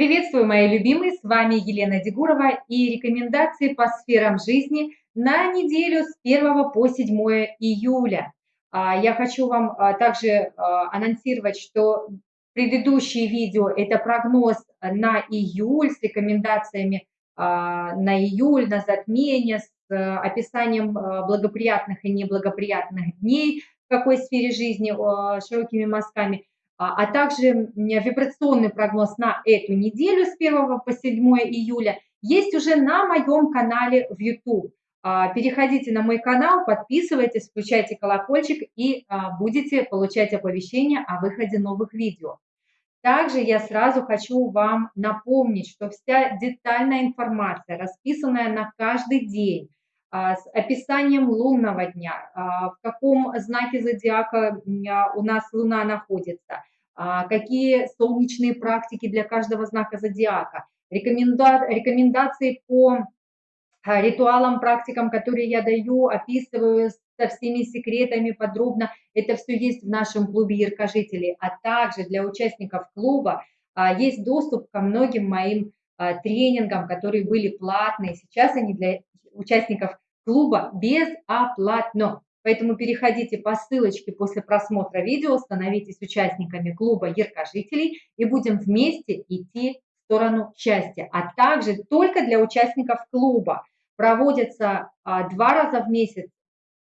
Приветствую, мои любимые, с вами Елена Дегурова и рекомендации по сферам жизни на неделю с 1 по 7 июля. А, я хочу вам а, также а, анонсировать, что предыдущие видео – это прогноз на июль с рекомендациями на июль, на затмение, с описанием благоприятных и неблагоприятных дней в какой сфере жизни широкими мазками – а, а также вибрационный прогноз на эту неделю с 1 по 7 июля есть уже на моем канале в YouTube. А, переходите на мой канал, подписывайтесь, включайте колокольчик и а, будете получать оповещения о выходе новых видео. Также я сразу хочу вам напомнить, что вся детальная информация, расписанная на каждый день, с описанием лунного дня, в каком знаке зодиака у нас Луна находится, какие солнечные практики для каждого знака зодиака, рекоменда рекомендации по а, ритуалам, практикам, которые я даю, описываю со всеми секретами подробно. Это все есть в нашем клубе яркожителей, а также для участников клуба а, есть доступ ко многим моим тренингам, которые были платные. Сейчас они для участников клуба безоплатно. Поэтому переходите по ссылочке после просмотра видео, становитесь участниками клуба яркожителей и будем вместе идти в сторону счастья. А также только для участников клуба проводятся а, два раза в месяц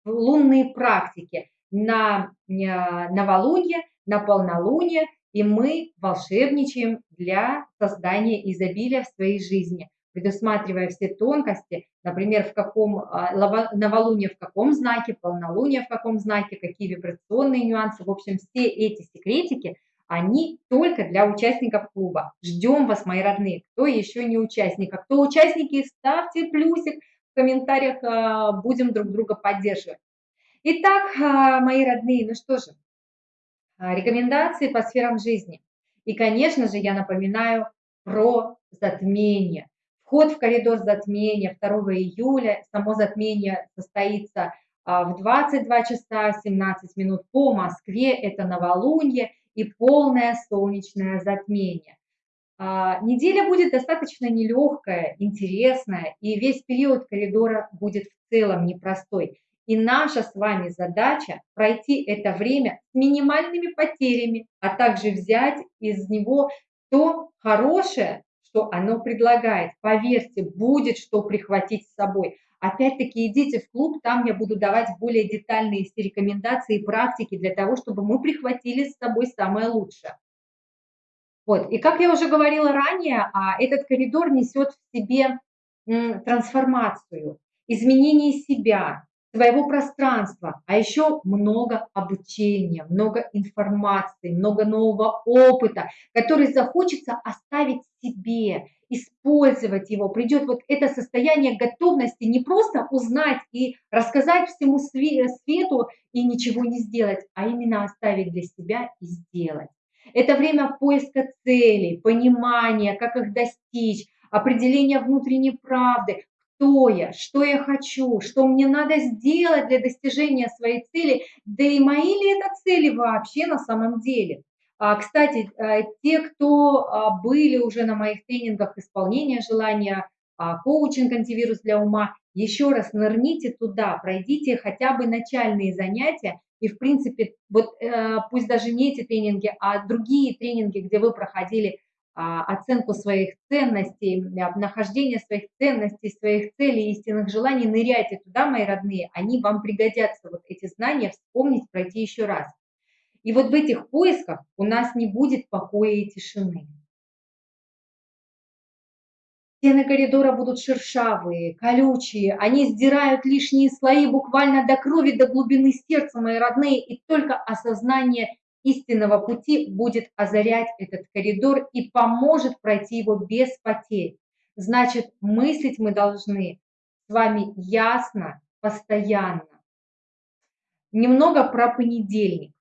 лунные практики на а, новолуние, на полнолуние, и мы волшебничаем для создания изобилия в своей жизни предусматривая все тонкости, например, в каком а, новолуние в каком знаке, полнолуние в каком знаке, какие вибрационные нюансы. В общем, все эти секретики, они только для участников клуба. Ждем вас, мои родные. Кто еще не участник, а кто участники, ставьте плюсик в комментариях, а, будем друг друга поддерживать. Итак, а, мои родные, ну что же, рекомендации по сферам жизни. И, конечно же, я напоминаю про затмение. Вход в коридор затмения 2 июля, само затмение состоится а, в 22 часа 17 минут по Москве, это новолуние и полное солнечное затмение. А, неделя будет достаточно нелегкая, интересная, и весь период коридора будет в целом непростой. И наша с вами задача пройти это время с минимальными потерями, а также взять из него то хорошее, что оно предлагает. Поверьте, будет что прихватить с собой. Опять-таки идите в клуб, там я буду давать более детальные рекомендации и практики для того, чтобы мы прихватили с собой самое лучшее. Вот. И как я уже говорила ранее, а, этот коридор несет в себе трансформацию, изменение себя, своего пространства, а еще много обучения, много информации, много нового опыта, который захочется оставить себе, использовать его. Придет вот это состояние готовности не просто узнать и рассказать всему свету и ничего не сделать, а именно оставить для себя и сделать. Это время поиска целей, понимания, как их достичь, определения внутренней правды, кто я, что я хочу, что мне надо сделать для достижения своей цели, да и мои ли это цели вообще на самом деле. А, кстати, а, те, кто а, были уже на моих тренингах исполнения желания, коучинг антивирус для ума, еще раз нырните туда, пройдите хотя бы начальные занятия, и, в принципе, вот э, пусть даже не эти тренинги, а другие тренинги, где вы проходили а, оценку своих ценностей, нахождение своих ценностей, своих целей, истинных желаний, ныряйте туда, мои родные, они вам пригодятся, вот эти знания вспомнить, пройти еще раз. И вот в этих поисках у нас не будет покоя и тишины. Стены коридора будут шершавые, колючие, они сдирают лишние слои буквально до крови, до глубины сердца, мои родные, и только осознание истинного пути будет озарять этот коридор и поможет пройти его без потерь. Значит, мыслить мы должны с вами ясно, постоянно. Немного про понедельник.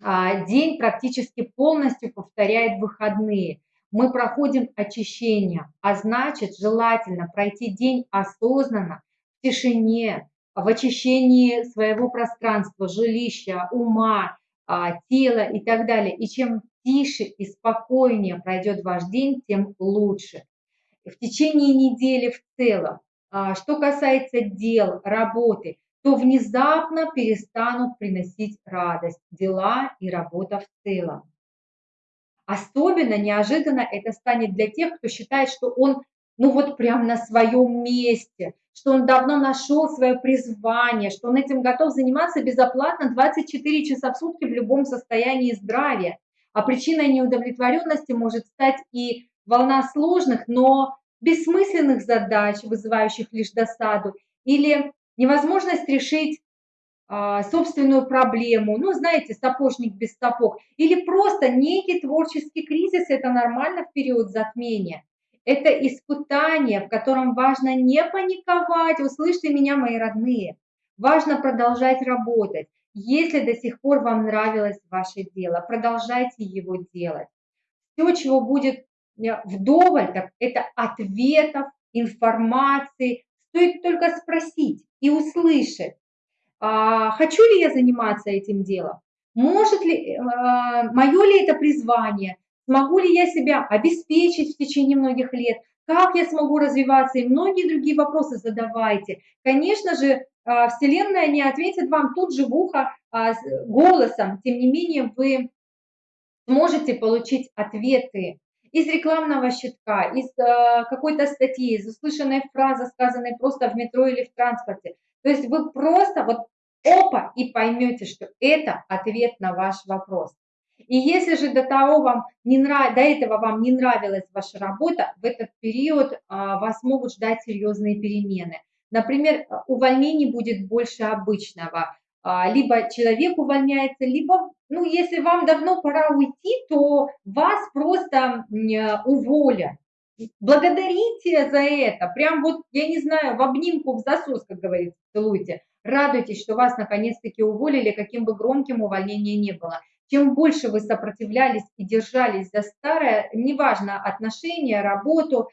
А, день практически полностью повторяет выходные. Мы проходим очищение, а значит, желательно пройти день осознанно, в тишине, в очищении своего пространства, жилища, ума, а, тела и так далее. И чем тише и спокойнее пройдет ваш день, тем лучше. В течение недели в целом, а, что касается дел, работы, то внезапно перестанут приносить радость дела и работа в целом. Особенно неожиданно это станет для тех, кто считает, что он ну вот прям на своем месте, что он давно нашел свое призвание, что он этим готов заниматься безоплатно 24 часа в сутки в любом состоянии здравия. А причиной неудовлетворенности может стать и волна сложных, но бессмысленных задач, вызывающих лишь досаду, или невозможность решить а, собственную проблему, ну, знаете, сапожник без сапог, или просто некий творческий кризис, это нормально в период затмения. Это испытание, в котором важно не паниковать, услышьте меня, мои родные, важно продолжать работать. Если до сих пор вам нравилось ваше дело, продолжайте его делать. Все, чего будет э, вдоволь, так это ответов, информации. Стоит только спросить и услышать, а, хочу ли я заниматься этим делом, может ли, а, мое ли это призвание, смогу ли я себя обеспечить в течение многих лет, как я смогу развиваться и многие другие вопросы задавайте. Конечно же, а, Вселенная не ответит вам тут же в ухо голосом, тем не менее вы сможете получить ответы из рекламного щитка, из какой-то статьи, из услышанной фразы, сказанной просто в метро или в транспорте. То есть вы просто вот опа и поймете, что это ответ на ваш вопрос. И если же до того вам не нрав... до этого вам не нравилась ваша работа, в этот период а, вас могут ждать серьезные перемены. Например, увольнений будет больше обычного, а, либо человек увольняется, либо, ну, если вам давно пора уйти, то вас просто уволят. Благодарите за это, прям вот, я не знаю, в обнимку, в засос, как говорится, целуйте. Радуйтесь, что вас наконец-таки уволили, каким бы громким увольнение не было. Чем больше вы сопротивлялись и держались за старое, неважно, отношения, работу,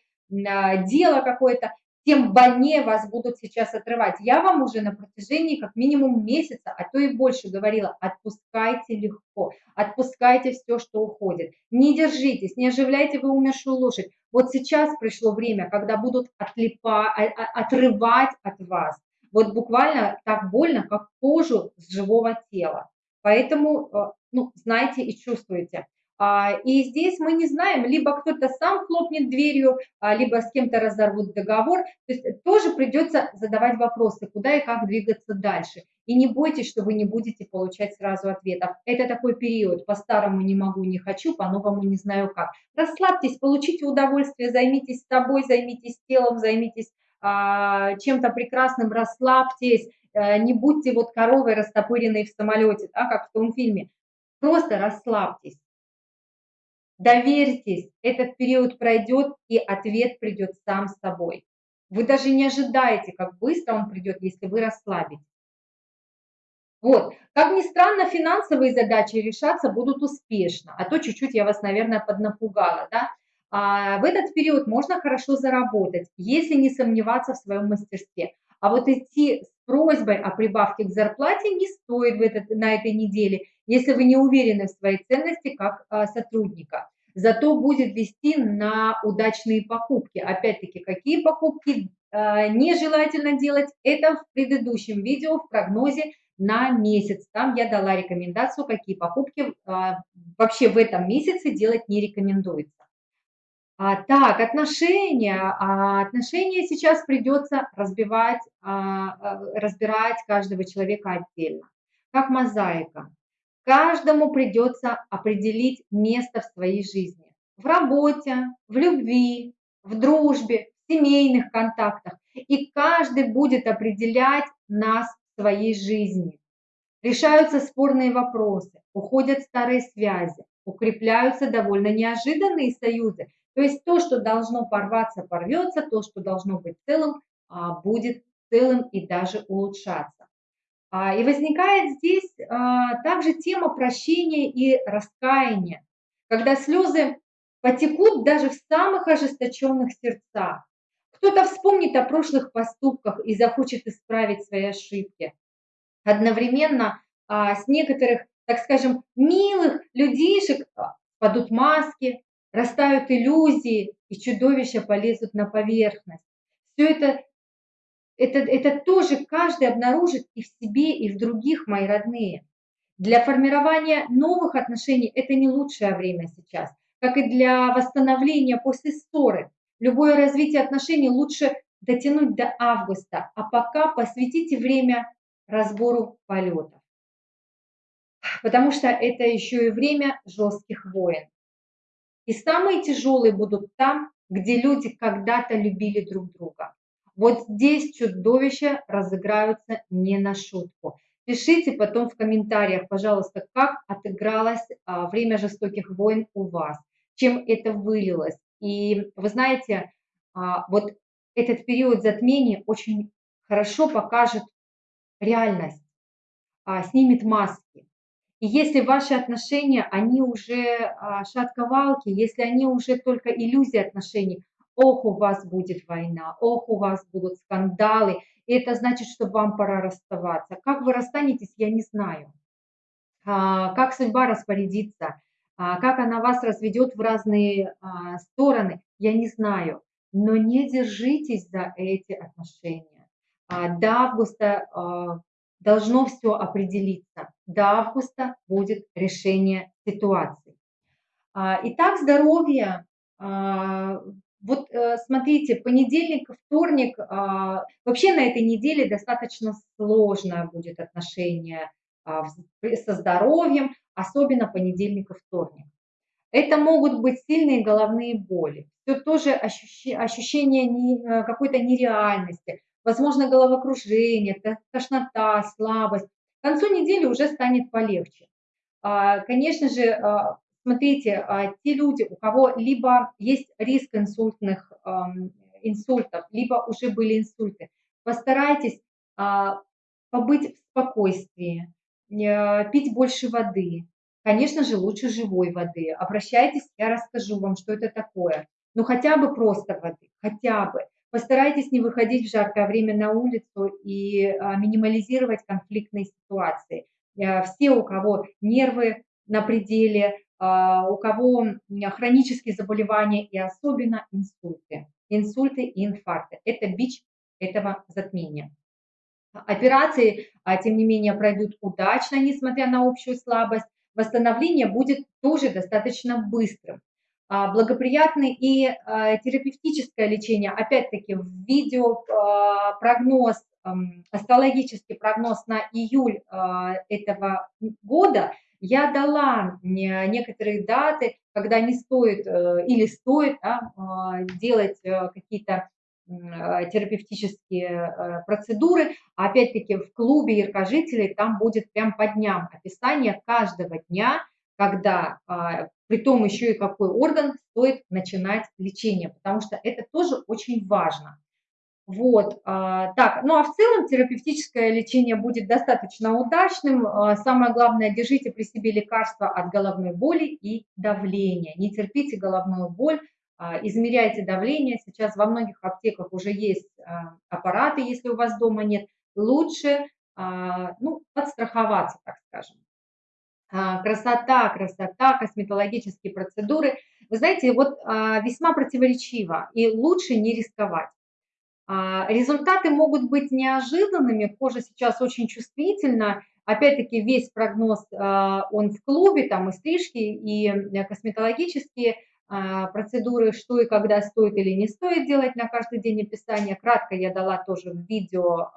а, дело какое-то, тем больнее вас будут сейчас отрывать. Я вам уже на протяжении как минимум месяца, а то и больше говорила, отпускайте легко, отпускайте все, что уходит. Не держитесь, не оживляйте вы умершую лошадь. Вот сейчас пришло время, когда будут отлипа, а, а, отрывать от вас вот буквально так больно, как кожу с живого тела. Поэтому, э, ну, знаете и чувствуете. А, и здесь мы не знаем, либо кто-то сам хлопнет дверью, а, либо с кем-то разорвут договор. То есть тоже придется задавать вопросы, куда и как двигаться дальше. И не бойтесь, что вы не будете получать сразу ответов. Это такой период, по-старому не могу, не хочу, по-новому не знаю как. Расслабьтесь, получите удовольствие, займитесь собой, займитесь телом, займитесь чем-то прекрасным, расслабьтесь, э, не будьте вот коровой растопыренной в самолете, да, как в том фильме. Просто расслабьтесь. Доверьтесь, этот период пройдет, и ответ придет сам с собой. Вы даже не ожидаете, как быстро он придет, если вы расслабитесь. Вот. Как ни странно, финансовые задачи решаться будут успешно, а то чуть-чуть я вас, наверное, поднапугала, да. А в этот период можно хорошо заработать, если не сомневаться в своем мастерстве. А вот идти с просьбой о прибавке к зарплате не стоит в этот, на этой неделе, если вы не уверены в своей ценности как а, сотрудника. Зато будет вести на удачные покупки. Опять-таки, какие покупки а, нежелательно делать, это в предыдущем видео в прогнозе на месяц. Там я дала рекомендацию, какие покупки вообще в этом месяце делать не рекомендуется. А, так, отношения. А, отношения сейчас придется разбивать, а, а, разбирать каждого человека отдельно, как мозаика. Каждому придется определить место в своей жизни. В работе, в любви, в дружбе, в семейных контактах. И каждый будет определять нас в своей жизни. Решаются спорные вопросы, уходят старые связи, укрепляются довольно неожиданные союзы, то есть то, что должно порваться, порвется, то, что должно быть целым, а, будет целым и даже улучшаться. А, и возникает здесь а, также тема прощения и раскаяния, когда слезы потекут даже в самых ожесточенных сердцах. Кто-то вспомнит о прошлых поступках и захочет исправить свои ошибки. Одновременно с некоторых, так скажем, милых людишек падут маски, растают иллюзии, и чудовища полезут на поверхность. Все это, это, это тоже каждый обнаружит и в себе, и в других, мои родные. Для формирования новых отношений это не лучшее время сейчас, как и для восстановления после ссоры. Любое развитие отношений лучше дотянуть до августа, а пока посвятите время разбору полетов. Потому что это еще и время жестких войн. И самые тяжелые будут там, где люди когда-то любили друг друга. Вот здесь чудовища разыграются не на шутку. Пишите потом в комментариях, пожалуйста, как отыгралось а, время жестоких войн у вас, чем это вылилось. И вы знаете, а, вот этот период затмения очень хорошо покажет реальность, а, снимет маски. И если ваши отношения, они уже а, шатковалки, если они уже только иллюзии отношений, ох, у вас будет война, ох, у вас будут скандалы, и это значит, что вам пора расставаться. Как вы расстанетесь, я не знаю. А, как судьба распорядится, а, как она вас разведет в разные стороны, я не знаю. Но не держитесь за эти отношения. До августа должно все определиться. До августа будет решение ситуации. А, итак, здоровье. А, вот э, смотрите, понедельник, вторник, а, вообще на этой неделе достаточно сложное будет отношение со здоровьем, особенно понедельник и вторник. Это могут быть сильные головные боли, все тоже ощущение э, какой-то нереальности, возможно, головокружение, тошнота, слабость. К концу недели уже станет полегче. А, конечно же, а, смотрите, а, те люди, у кого либо есть риск инсультных инсультов, либо уже были инсульты, постарайтесь побыть в спокойствии, пить больше воды. Конечно же, лучше живой воды. Обращайтесь, я расскажу вам, что это такое. Ну, хотя бы просто воды, хотя бы. Постарайтесь не выходить в жаркое время на улицу и а, минимализировать конфликтные ситуации. Э, все, у кого нервы на пределе, а, у кого хронические заболевания и особенно инсульты. Инсульты и инфаркты. Это бич этого затмения. Операции, а, тем не менее, пройдут удачно, несмотря на общую слабость. Восстановление будет тоже достаточно быстрым. А, благоприятный и а, терапевтическое лечение. Опять-таки в видео а, прогноз, астрологический прогноз на июль этого года я дала некоторые даты, когда не стоит э, или стоит да, делать э, какие-то терапевтические э, процедуры. Опять-таки в клубе яркожителей там будет прям по дням описание каждого дня, когда при том еще и какой орган стоит начинать лечение, потому что это тоже очень важно. Вот, а, так, ну а в целом терапевтическое лечение будет достаточно удачным. А, самое главное, держите при себе лекарства от головной боли и давления. Не терпите головную боль, а, измеряйте давление. Сейчас во многих аптеках уже есть аппараты, если у вас дома нет. Лучше ну, подстраховаться, так скажем. А, красота, красота, косметологические процедуры. Вы знаете, вот а, весьма противоречиво, и лучше не рисковать. А, результаты могут быть неожиданными, кожа сейчас очень чувствительна, опять-таки весь прогноз, он в клубе, там и стрижки, и э, косметологические процедуры, что и когда стоит или не стоит делать на каждый день описания. Кратко я дала тоже в видео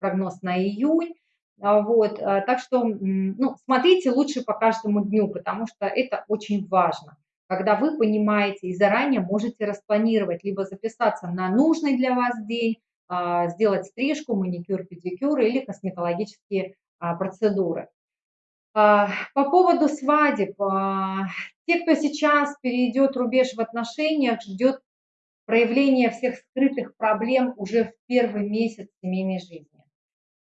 прогноз на июнь. А, вот, а, так что ну, смотрите лучше по каждому дню, потому что это очень важно. Когда вы понимаете и заранее можете распланировать, либо записаться на нужный для вас день, а, сделать стрижку, маникюр, педикюр или косметологические процедуры. По поводу свадеб, те, кто сейчас перейдет рубеж в отношениях, ждет проявления всех скрытых проблем уже в первый месяц семейной жизни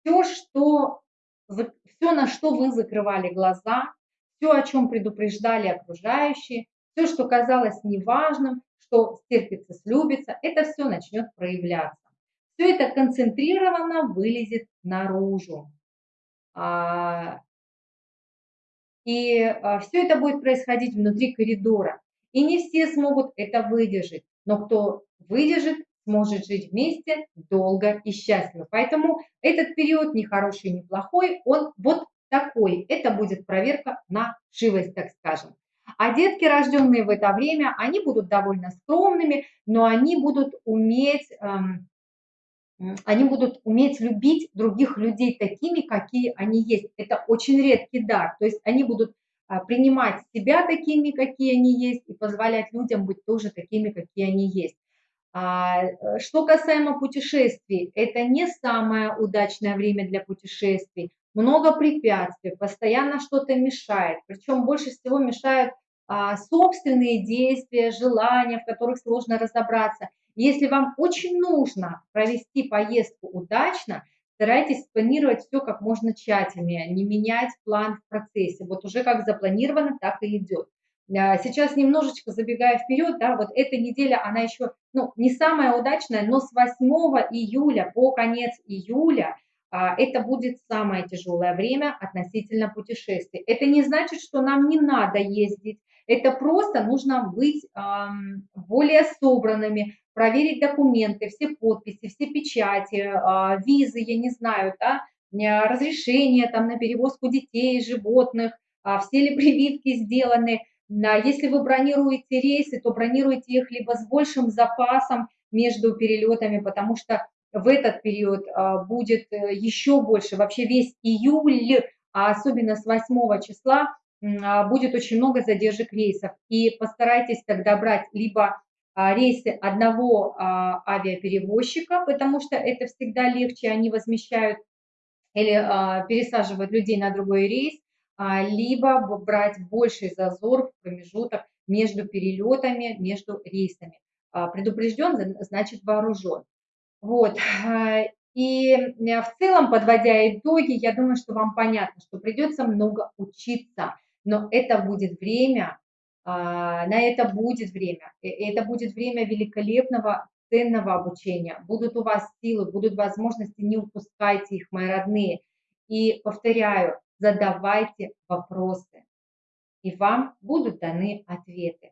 все, что, все, на что вы закрывали глаза, все, о чем предупреждали окружающие, все, что казалось неважным, что стерпится, слюбится, это все начнет проявляться. Все это концентрированно вылезет наружу. А, И все это будет происходить внутри коридора. И не все смогут это выдержать, но кто выдержит, сможет жить вместе долго и счастливо. Поэтому этот период не хороший, не плохой, он вот такой. Это будет проверка на живость, так скажем. А детки, рожденные в это время, они будут довольно скромными, но они будут уметь, эм, они будут уметь любить других людей такими, какие они есть. Это очень редкий дар. То есть они будут а, принимать себя такими, какие они есть, и позволять людям быть тоже такими, какие они есть. А, э, что касаемо путешествий, это не самое удачное время для путешествий. Много препятствий, постоянно что-то мешает. Причем больше всего мешают а, собственные действия, желания, в которых сложно разобраться. Если вам очень нужно провести поездку удачно, старайтесь спланировать все как можно тщательнее, не менять план в процессе. Вот уже как запланировано, так и идет. А, сейчас немножечко забегая вперед, да, вот эта неделя, она еще, ну, не самая удачная, но с 8 июля по конец июля а, это будет самое тяжелое время относительно путешествий. Это не значит, что нам не надо ездить, это просто нужно быть более собранными, проверить документы, все подписи, все печати, а, визы, я не знаю, да, разрешения там на перевозку детей, животных, а, все ли прививки сделаны. Если вы бронируете рейсы, то бронируйте их либо с большим запасом между перелетами, потому что в этот период а, будет э, еще больше, вообще весь июль, а особенно с 8 числа, будет очень много задержек рейсов. И постарайтесь тогда брать либо а, рейсы одного а, авиаперевозчика, потому что это всегда легче, они возмещают или а, пересаживают людей на другой рейс, либо брать больший зазор в промежуток между перелетами, между рейсами. Предупрежден, значит вооружен. Вот. И в целом, подводя итоги, я думаю, что вам понятно, что придется много учиться, но это будет время, а, на это будет время. Это будет время великолепного, ценного обучения. Будут у вас силы, будут возможности, не упускайте их, мои родные. И повторяю, задавайте вопросы, и вам будут даны ответы.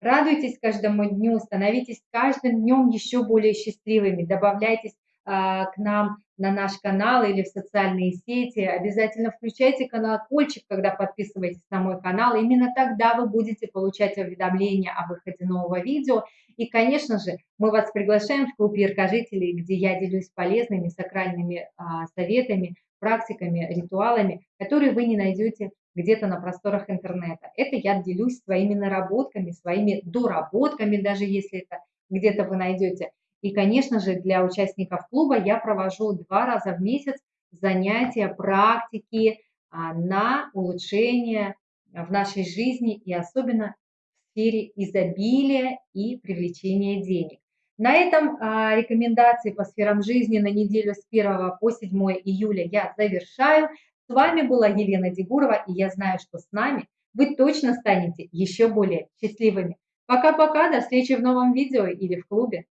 Радуйтесь каждому дню, становитесь каждым днем еще более счастливыми, добавляйтесь а, к нам на наш канал или в социальные сети. Обязательно включайте колокольчик, когда подписываетесь на мой канал. Именно тогда вы будете получать уведомления о выходе нового видео. И, конечно же, мы вас приглашаем в клуб яркожителей, где я делюсь полезными сакральными а, советами, практиками, ритуалами, которые вы не найдете где-то на просторах интернета. Это я делюсь своими наработками, своими доработками, даже если это где-то вы найдете. И, конечно же, для участников клуба я провожу два раза в месяц занятия, практики а, на улучшение в нашей жизни и особенно в сфере изобилия и привлечения денег. На этом а, рекомендации по сферам жизни на неделю с 1 по 7 июля я завершаю. С вами была Елена Дегурова, и я знаю, что с нами вы точно станете еще более счастливыми. Пока-пока, до встречи в новом видео или в клубе.